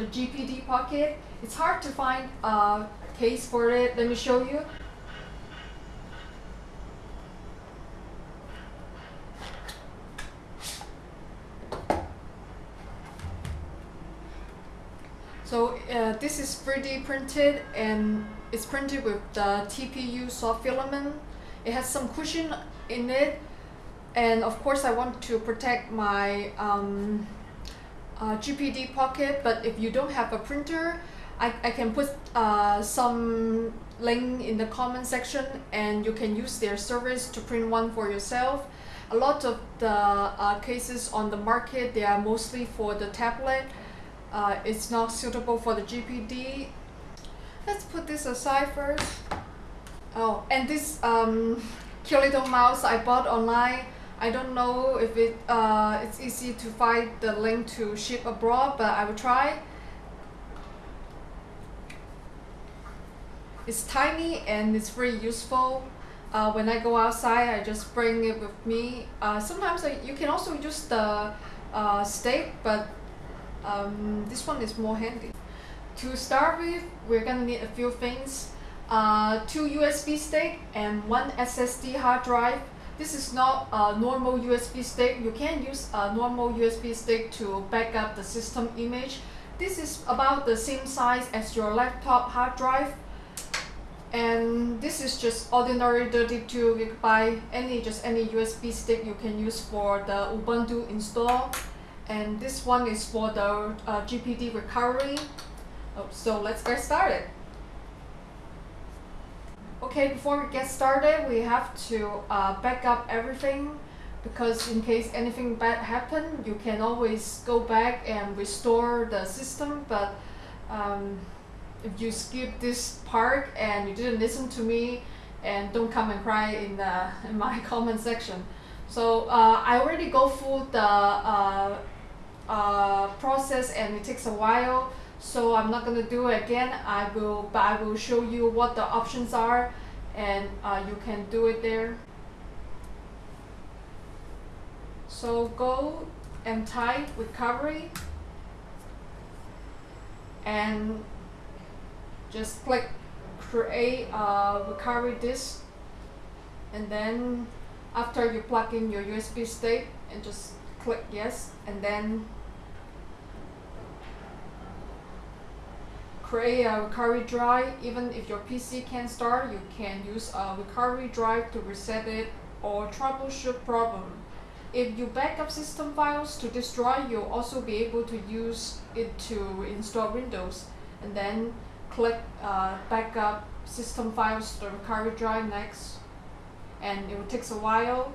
the GPD Pocket. It's hard to find a case for it. Let me show you. So uh, this is 3D printed and it's printed with the TPU soft filament. It has some cushion in it and of course I want to protect my um, uh, GPD pocket but if you don't have a printer I, I can put uh, some link in the comment section and you can use their service to print one for yourself. A lot of the uh, cases on the market they are mostly for the tablet. Uh, it's not suitable for the GPD. Let's put this aside first. Oh, and this um, little mouse I bought online I don't know if it uh, it's easy to find the link to ship abroad, but I will try. It's tiny and it's very useful. Uh, when I go outside, I just bring it with me. Uh, sometimes I, you can also use the uh, stick, but um, this one is more handy. To start with, we're gonna need a few things. Uh, two USB stick and one SSD hard drive this is not a normal USB stick. You can use a normal USB stick to back up the system image. This is about the same size as your laptop hard drive. And this is just ordinary 32 gigabyte, any just any USB stick you can use for the Ubuntu install. And this one is for the uh, GPD recovery. Oh, so let's get started. Okay, before we get started, we have to uh, back up everything because in case anything bad happen, you can always go back and restore the system. But um, if you skip this part and you didn't listen to me, and don't come and cry in the in my comment section. So uh, I already go through the uh, uh, process and it takes a while so I'm not gonna do it again I will but I will show you what the options are and uh, you can do it there. So go and type recovery and just click create a recovery disk and then after you plug in your USB stick and just click yes and then create a recovery drive. Even if your PC can't start, you can use a recovery drive to reset it or troubleshoot problem. If you backup system files to drive, you'll also be able to use it to install Windows. And then click uh, backup system files to recovery drive next. And it will take a while.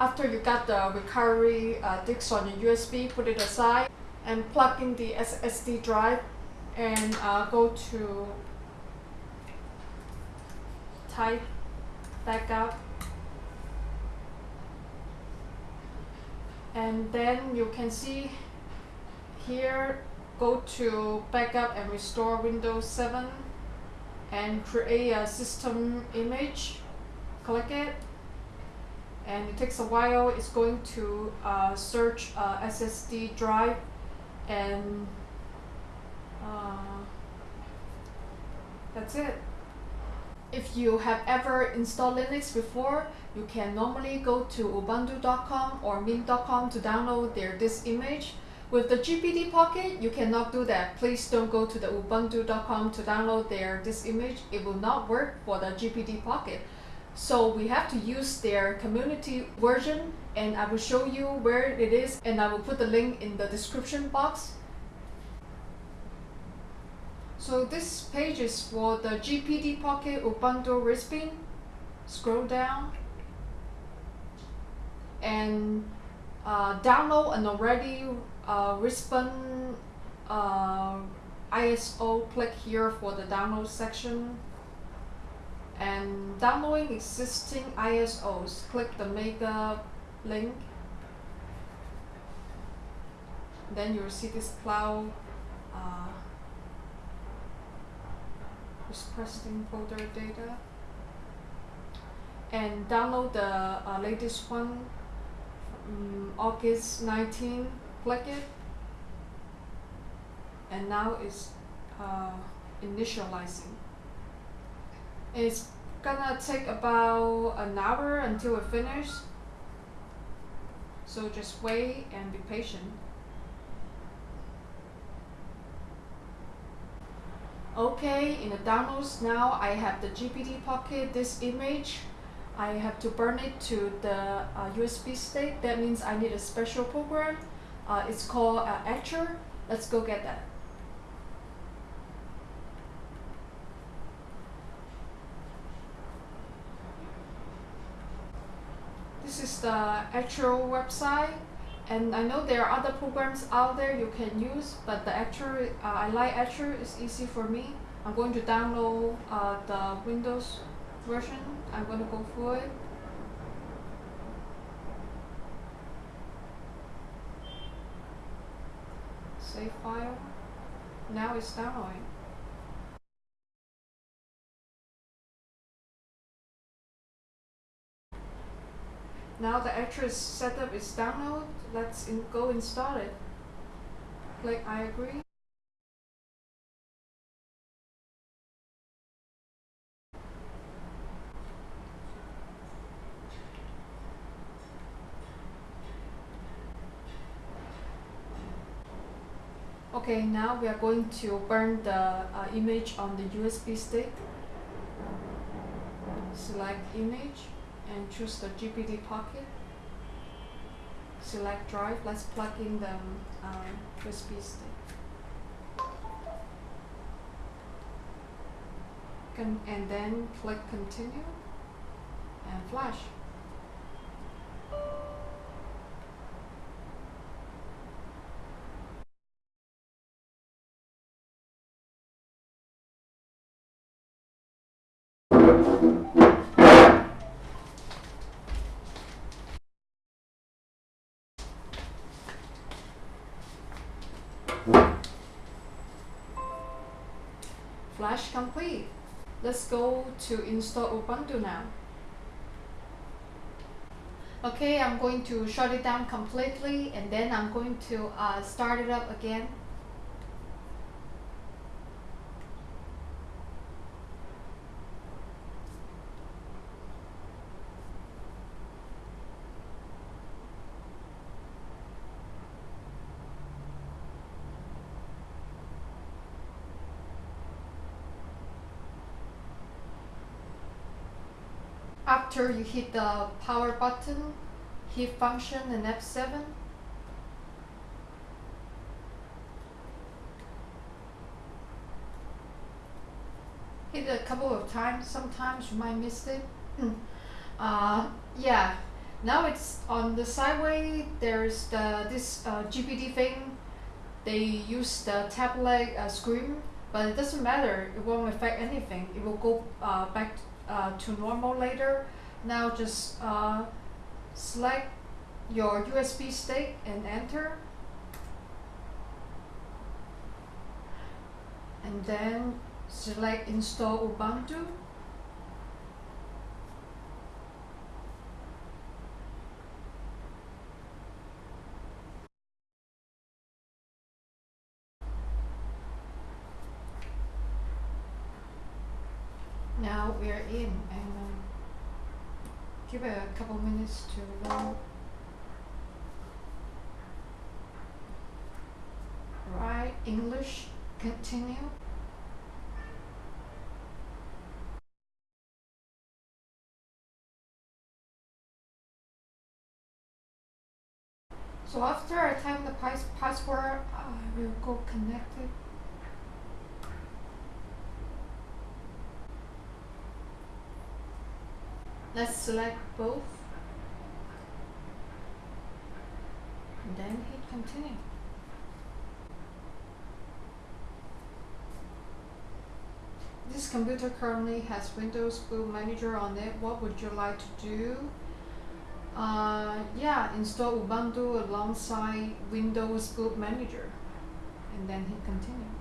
After you got the recovery uh, disk on your USB, put it aside and plug in the SSD drive and uh, go to type backup and then you can see here go to backup and restore Windows 7 and create a system image. Click it. And it takes a while. It's going to uh, search uh, SSD drive and uh, that's it. If you have ever installed Linux before, you can normally go to ubuntu.com or mint.com to download their disk image. With the GPD Pocket, you cannot do that. Please don't go to the ubuntu.com to download their disk image. It will not work for the GPD Pocket. So we have to use their community version and I will show you where it is and I will put the link in the description box. So this page is for the GPD Pocket Ubuntu Respin. Scroll down and uh, download an already uh, uh, ISO. Click here for the download section and downloading existing ISOs. Click the mega link. Then you'll see this cloud uh, press folder data and download the uh, latest one um, August 19 click it and now it's uh, initializing. It's gonna take about an hour until it finishes. So just wait and be patient. Okay, in the downloads now I have the GPD Pocket, this image. I have to burn it to the uh, USB stick. That means I need a special program. Uh, it's called uh, Etcher. Let's go get that. This is the actual website and I know there are other programs out there you can use but the Etcher, uh, I like Etcher, it's easy for me. I'm going to download uh, the Windows version. I'm going to go for it. Save file. Now it's downloading. Now the Etcher setup is download. Let's in go install it. Click I agree. Okay, now we are going to burn the uh, image on the USB stick. Select image and choose the GPD Pocket. Select drive. Let's plug in the um, USB stick. Con and then click continue and flash. Flash complete. Let's go to install Ubuntu now. Okay, I'm going to shut it down completely and then I'm going to uh, start it up again. After you hit the power button, hit function and F7. Hit it a couple of times, sometimes you might miss it. uh, yeah, now it's on the sideway, there's the this uh, GPD thing. They use the tablet uh, screen, but it doesn't matter, it won't affect anything. It will go uh, back uh, to normal later. Now just uh, select your USB stick and enter. And then select install Ubuntu. Now we are in and um, give a couple minutes to load. Right, English, continue. So after I type the pass password, I will go connected. Let's select both. And then hit continue. This computer currently has Windows Boot Manager on it. What would you like to do? Uh, yeah, install Ubuntu alongside Windows Boot Manager. And then hit continue.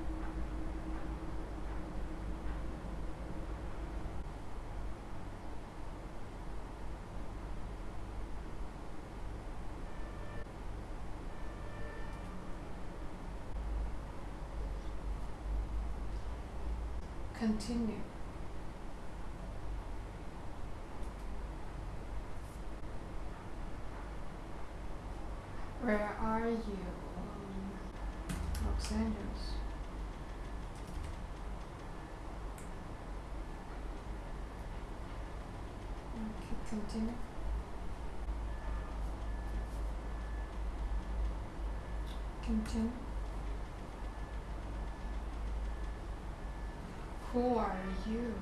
Continue. Where are you? Um, Los Angeles. Okay, continue. Continue. Who are you?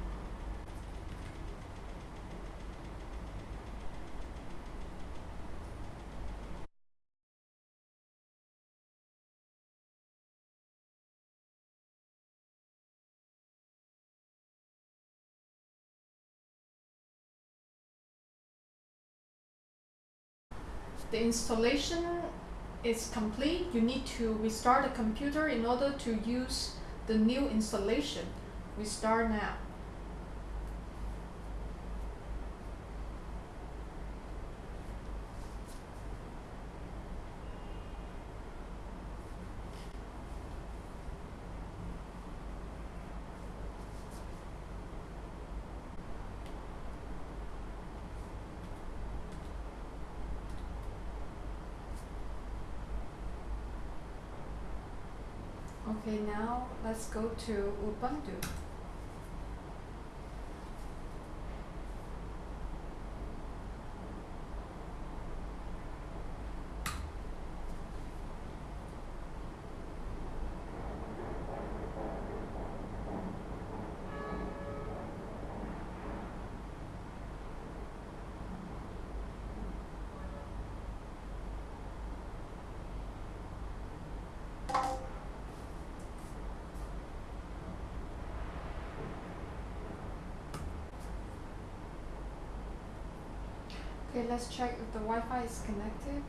The installation is complete. You need to restart the computer in order to use the new installation. Restart now. Okay, now let's go to Ubuntu. Okay, let's check if the Wi-Fi is connected.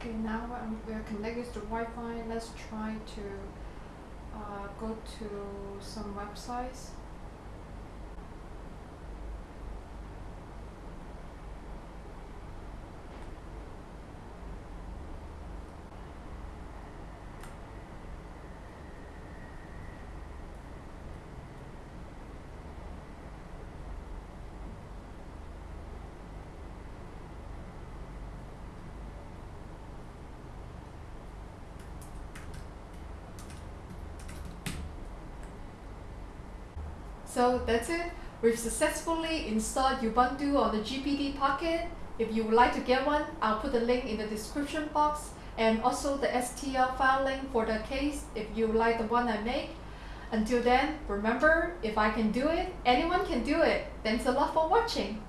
Okay, now um, we are connected to Wi-Fi. Let's try to uh, go to some websites. So that's it. We've successfully installed Ubuntu on the GPD Pocket. If you would like to get one, I'll put the link in the description box and also the STL file link for the case if you like the one I make. Until then, remember, if I can do it, anyone can do it. Thanks a lot for watching.